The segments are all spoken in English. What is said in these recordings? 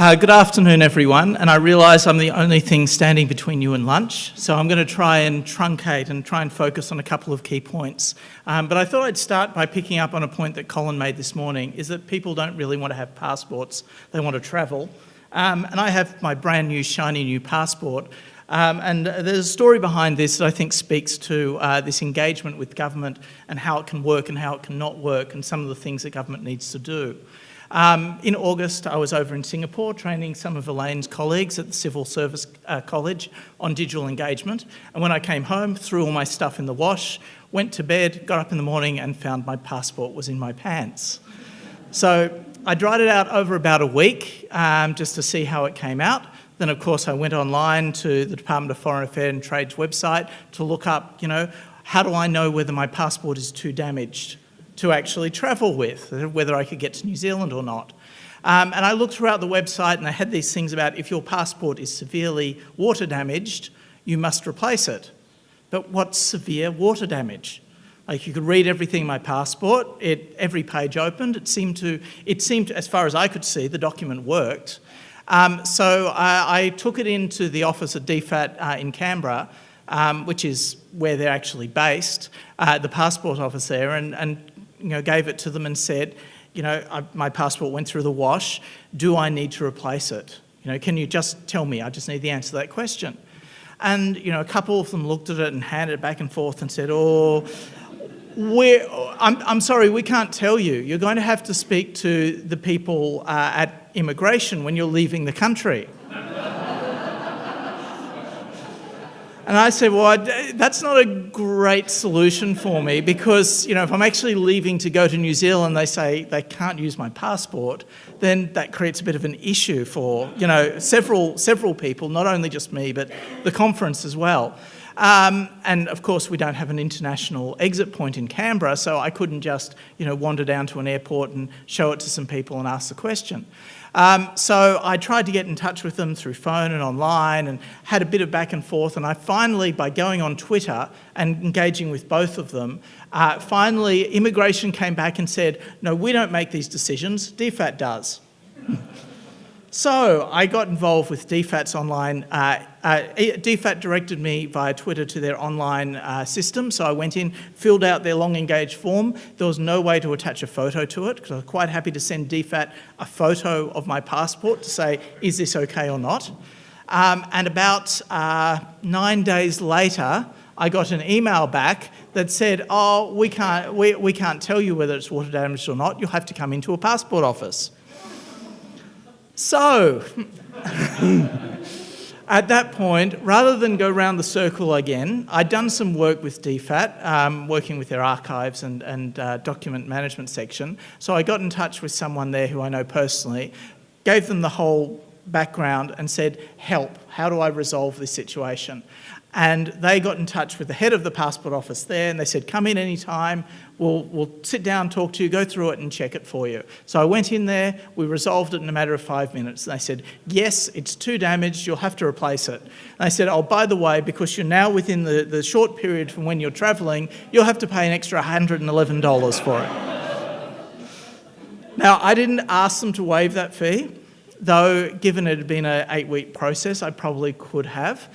Uh, good afternoon, everyone. And I realise I'm the only thing standing between you and lunch, so I'm going to try and truncate and try and focus on a couple of key points. Um, but I thought I'd start by picking up on a point that Colin made this morning, is that people don't really want to have passports, they want to travel. Um, and I have my brand new, shiny new passport. Um, and there's a story behind this that I think speaks to uh, this engagement with government and how it can work and how it cannot work and some of the things that government needs to do. Um, in August, I was over in Singapore training some of Elaine's colleagues at the Civil Service uh, College on digital engagement. And when I came home, threw all my stuff in the wash, went to bed, got up in the morning and found my passport was in my pants. So I dried it out over about a week um, just to see how it came out. Then, of course, I went online to the Department of Foreign Affairs and Trade's website to look up, you know, how do I know whether my passport is too damaged? To actually travel with, whether I could get to New Zealand or not. Um, and I looked throughout the website and they had these things about if your passport is severely water damaged, you must replace it. But what's severe water damage? Like you could read everything in my passport, it, every page opened, it seemed to, it seemed, as far as I could see, the document worked. Um, so I, I, took it into the office at DFAT uh, in Canberra, um, which is where they're actually based, uh, the passport office there, and, and you know, gave it to them and said, you know, I, my passport went through the wash. Do I need to replace it? You know, can you just tell me? I just need the answer to that question. And, you know, a couple of them looked at it and handed it back and forth and said, oh, we're, I'm, I'm sorry, we can't tell you. You're going to have to speak to the people uh, at immigration when you're leaving the country. And I said, well, that's not a great solution for me because, you know, if I'm actually leaving to go to New Zealand, they say they can't use my passport, then that creates a bit of an issue for, you know, several, several people, not only just me, but the conference as well. Um, and of course, we don't have an international exit point in Canberra, so I couldn't just, you know, wander down to an airport and show it to some people and ask the question. Um, so I tried to get in touch with them through phone and online and had a bit of back and forth. And I finally, by going on Twitter and engaging with both of them, uh, finally immigration came back and said, no, we don't make these decisions, DFAT does. So I got involved with DFAT's online, uh, uh, DFAT directed me via Twitter to their online uh, system. So I went in, filled out their long engaged form. There was no way to attach a photo to it because I was quite happy to send DFAT a photo of my passport to say, is this okay or not? Um, and about uh, nine days later, I got an email back that said, oh, we can't, we, we can't tell you whether it's water damaged or not. You'll have to come into a passport office. So, at that point, rather than go round the circle again, I'd done some work with DFAT, um, working with their archives and, and uh, document management section. So I got in touch with someone there who I know personally, gave them the whole background and said, help, how do I resolve this situation? And they got in touch with the head of the passport office there and they said, come in anytime, we'll, we'll sit down, talk to you, go through it and check it for you. So I went in there, we resolved it in a matter of five minutes. And they said, yes, it's too damaged, you'll have to replace it. And I said, oh, by the way, because you're now within the, the short period from when you're traveling, you'll have to pay an extra $111 for it. now, I didn't ask them to waive that fee, though given it had been an eight week process, I probably could have.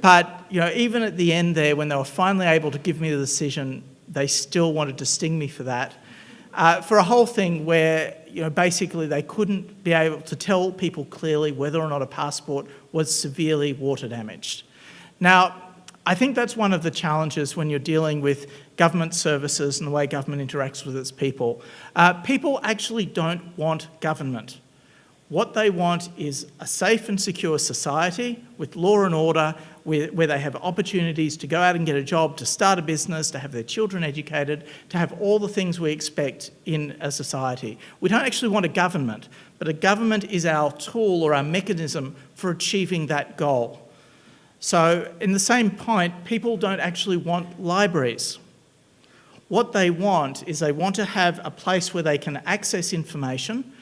But you know, even at the end there, when they were finally able to give me the decision, they still wanted to sting me for that. Uh, for a whole thing where you know, basically they couldn't be able to tell people clearly whether or not a passport was severely water damaged. Now, I think that's one of the challenges when you're dealing with government services and the way government interacts with its people. Uh, people actually don't want government. What they want is a safe and secure society with law and order where, where, they have opportunities to go out and get a job, to start a business, to have their children educated, to have all the things we expect in a society. We don't actually want a government, but a government is our tool or our mechanism for achieving that goal. So in the same point, people don't actually want libraries. What they want is they want to have a place where they can access information,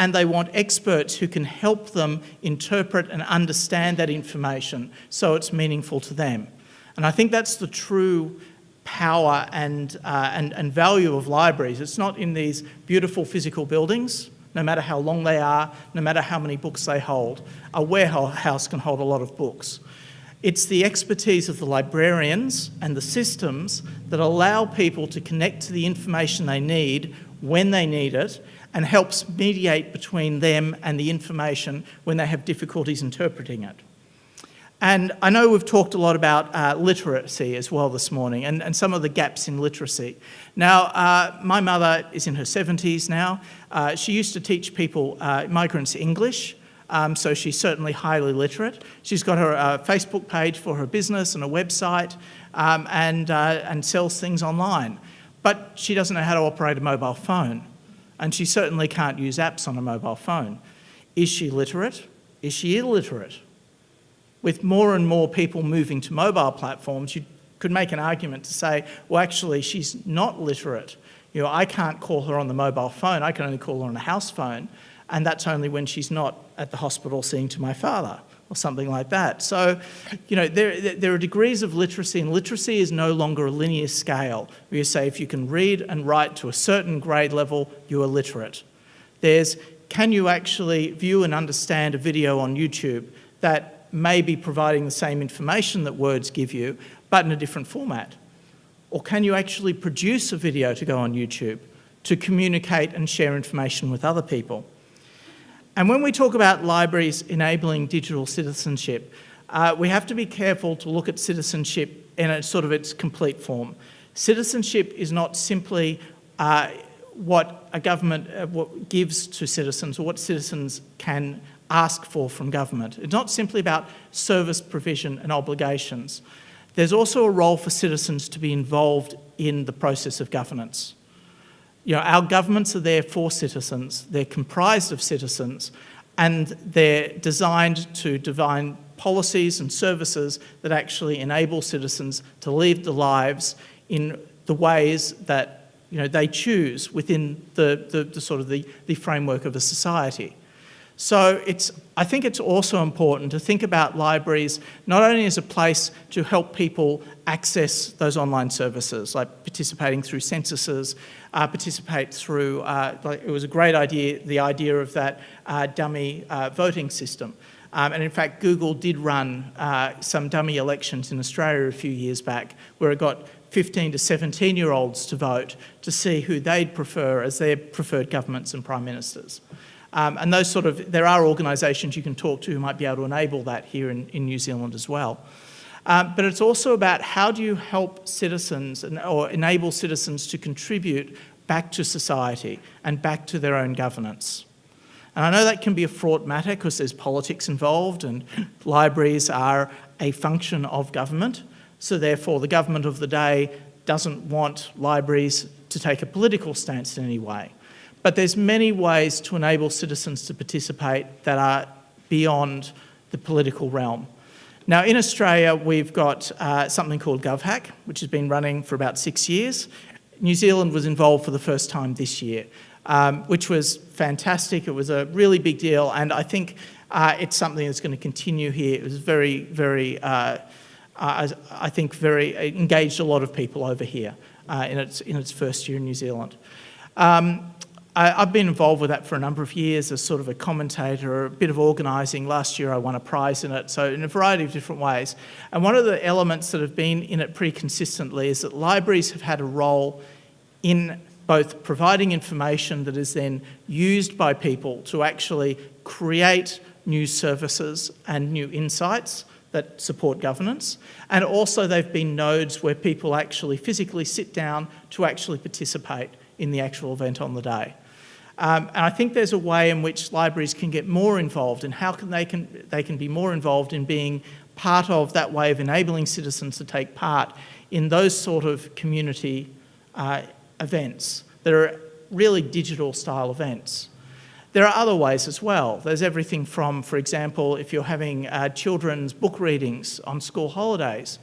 and they want experts who can help them interpret and understand that information so it's meaningful to them. And I think that's the true power and, uh, and, and value of libraries. It's not in these beautiful physical buildings, no matter how long they are, no matter how many books they hold. A warehouse can hold a lot of books. It's the expertise of the librarians and the systems that allow people to connect to the information they need when they need it and helps mediate between them and the information when they have difficulties interpreting it. And I know we've talked a lot about uh, literacy as well this morning and, and some of the gaps in literacy. Now, uh, my mother is in her 70s now. Uh, she used to teach people, uh, migrants, English. Um, so she's certainly highly literate. She's got her uh, Facebook page for her business and a website um, and, uh, and sells things online. But she doesn't know how to operate a mobile phone. And she certainly can't use apps on a mobile phone. Is she literate? Is she illiterate? with more and more people moving to mobile platforms, you could make an argument to say, well, actually, she's not literate. You know, I can't call her on the mobile phone. I can only call her on a house phone. And that's only when she's not at the hospital seeing to my father or something like that. So, you know, there, there are degrees of literacy and literacy is no longer a linear scale where you say if you can read and write to a certain grade level, you are literate. There's, can you actually view and understand a video on YouTube that may be providing the same information that words give you, but in a different format? Or can you actually produce a video to go on YouTube to communicate and share information with other people? And when we talk about libraries enabling digital citizenship, uh, we have to be careful to look at citizenship in a sort of its complete form. Citizenship is not simply uh, what a government uh, what gives to citizens or what citizens can ask for from government. It's not simply about service provision and obligations. There's also a role for citizens to be involved in the process of governance. You know, our governments are there for citizens, they're comprised of citizens, and they're designed to define policies and services that actually enable citizens to live the lives in the ways that you know, they choose within the, the, the sort of the, the framework of a society. So it's, I think it's also important to think about libraries not only as a place to help people access those online services, like participating through censuses, uh, participate through, uh, like it was a great idea, the idea of that uh, dummy uh, voting system. Um, and in fact, Google did run uh, some dummy elections in Australia a few years back where it got 15 to 17 year olds to vote to see who they'd prefer as their preferred governments and prime ministers. Um, and those sort of, there are organisations you can talk to who might be able to enable that here in, in New Zealand as well. Um, but it's also about how do you help citizens and, or enable citizens to contribute back to society and back to their own governance. And I know that can be a fraught matter because there's politics involved and libraries are a function of government. So therefore the government of the day doesn't want libraries to take a political stance in any way. But there's many ways to enable citizens to participate that are beyond the political realm. Now in Australia we've got uh, something called GovHack which has been running for about six years. New Zealand was involved for the first time this year um, which was fantastic. It was a really big deal and I think uh, it's something that's going to continue here. It was very, very, uh, uh I think very engaged a lot of people over here uh, in, its, in its first year in New Zealand. Um, I, have been involved with that for a number of years as sort of a commentator, a bit of organising. Last year I won a prize in it, so in a variety of different ways. And one of the elements that have been in it pretty consistently is that libraries have had a role in both providing information that is then used by people to actually create new services and new insights that support governance. And also they've been nodes where people actually physically sit down to actually participate in the actual event on the day. Um, and I think there's a way in which libraries can get more involved and how can they, can they can be more involved in being part of that way of enabling citizens to take part in those sort of community uh, events that are really digital style events. There are other ways as well. There's everything from, for example, if you're having uh, children's book readings on school holidays,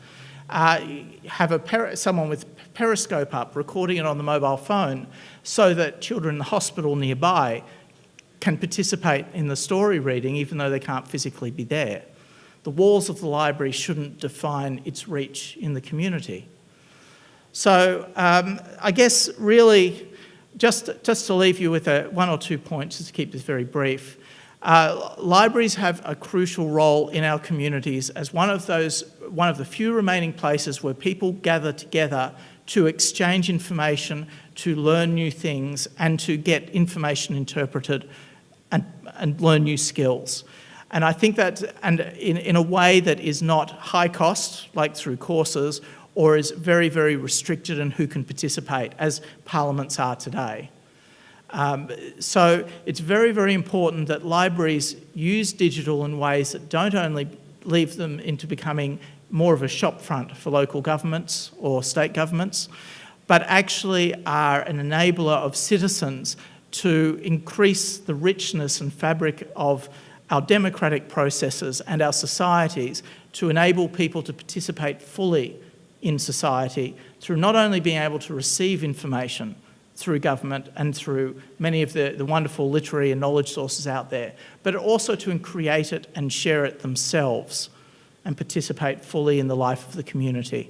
uh, have a someone with Periscope up, recording it on the mobile phone so that children in the hospital nearby can participate in the story reading even though they can't physically be there. The walls of the library shouldn't define its reach in the community. So um, I guess really just, just to leave you with a, one or two points, just to keep this very brief. Uh, libraries have a crucial role in our communities as one of those, one of the few remaining places where people gather together to exchange information, to learn new things, and to get information interpreted and, and learn new skills. And I think that, and in, in a way that is not high cost, like through courses, or is very, very restricted in who can participate, as parliaments are today. Um, so it's very, very important that libraries use digital in ways that don't only leave them into becoming more of a shopfront for local governments or state governments, but actually are an enabler of citizens to increase the richness and fabric of our democratic processes and our societies to enable people to participate fully in society through not only being able to receive information through government and through many of the, the wonderful literary and knowledge sources out there, but also to create it and share it themselves and participate fully in the life of the community.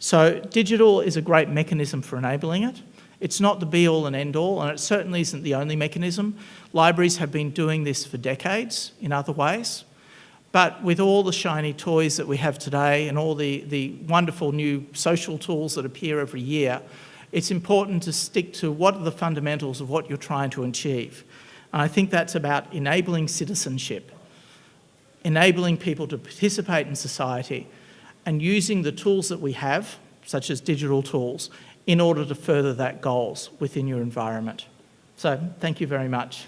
So digital is a great mechanism for enabling it. It's not the be-all and end-all, and it certainly isn't the only mechanism. Libraries have been doing this for decades in other ways. But with all the shiny toys that we have today and all the, the wonderful new social tools that appear every year, it's important to stick to what are the fundamentals of what you're trying to achieve. And I think that's about enabling citizenship, enabling people to participate in society and using the tools that we have, such as digital tools, in order to further that goals within your environment. So thank you very much.